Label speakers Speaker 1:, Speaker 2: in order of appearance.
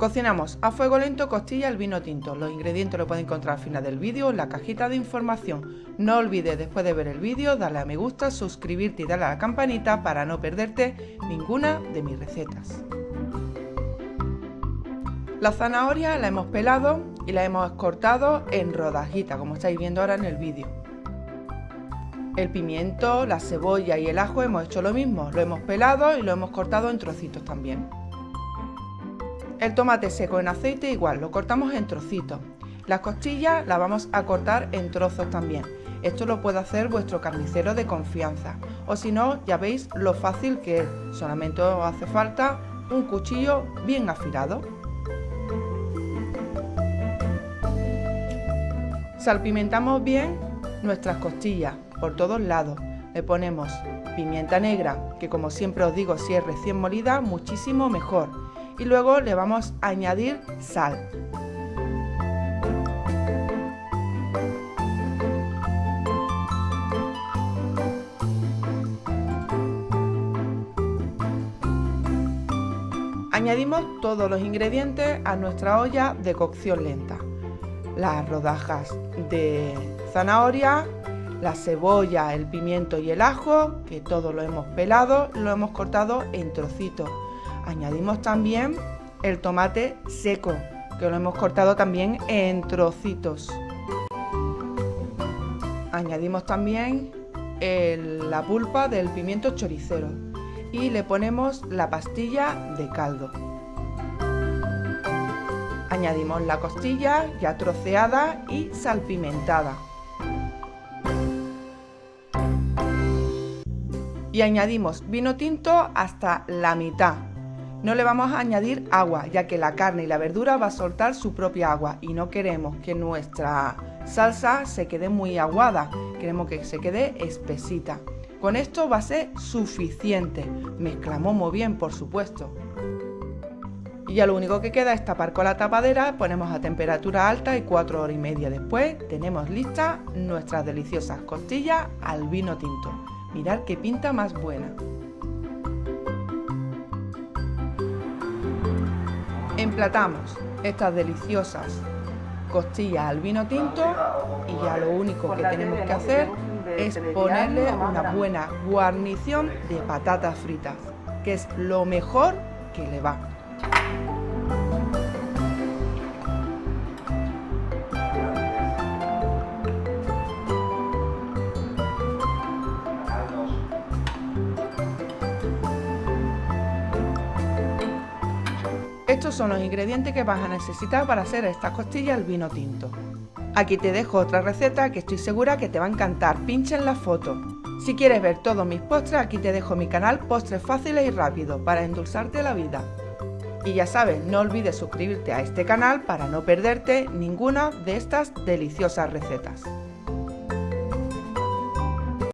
Speaker 1: Cocinamos a fuego lento costilla el vino tinto. Los ingredientes los pueden encontrar al final del vídeo en la cajita de información. No olvides después de ver el vídeo darle a me gusta, suscribirte y darle a la campanita para no perderte ninguna de mis recetas. La zanahoria la hemos pelado y la hemos cortado en rodajitas como estáis viendo ahora en el vídeo. El pimiento, la cebolla y el ajo hemos hecho lo mismo, lo hemos pelado y lo hemos cortado en trocitos también. El tomate seco en aceite igual, lo cortamos en trocitos. Las costillas las vamos a cortar en trozos también. Esto lo puede hacer vuestro carnicero de confianza. O si no, ya veis lo fácil que es. Solamente os hace falta un cuchillo bien afilado. Salpimentamos bien nuestras costillas por todos lados. Le ponemos pimienta negra, que como siempre os digo, si es recién molida, muchísimo mejor y luego le vamos a añadir sal. Añadimos todos los ingredientes a nuestra olla de cocción lenta. Las rodajas de zanahoria, la cebolla, el pimiento y el ajo, que todo lo hemos pelado, lo hemos cortado en trocitos Añadimos también el tomate seco, que lo hemos cortado también en trocitos. Añadimos también la pulpa del pimiento choricero y le ponemos la pastilla de caldo. Añadimos la costilla ya troceada y salpimentada. Y añadimos vino tinto hasta la mitad no le vamos a añadir agua, ya que la carne y la verdura va a soltar su propia agua y no queremos que nuestra salsa se quede muy aguada, queremos que se quede espesita. Con esto va a ser suficiente. Mezclamos muy bien, por supuesto. Y ya lo único que queda es tapar con la tapadera, ponemos a temperatura alta y 4 horas y media después tenemos listas nuestras deliciosas costillas al vino tinto. Mirad qué pinta más buena. Emplatamos estas deliciosas costillas al vino tinto y ya lo único que tenemos que hacer es ponerle una buena guarnición de patatas fritas, que es lo mejor que le va. Estos son los ingredientes que vas a necesitar para hacer estas costillas al vino tinto. Aquí te dejo otra receta que estoy segura que te va a encantar, pincha en la foto. Si quieres ver todos mis postres, aquí te dejo mi canal Postres Fáciles y Rápido para endulzarte la vida. Y ya sabes, no olvides suscribirte a este canal para no perderte ninguna de estas deliciosas recetas.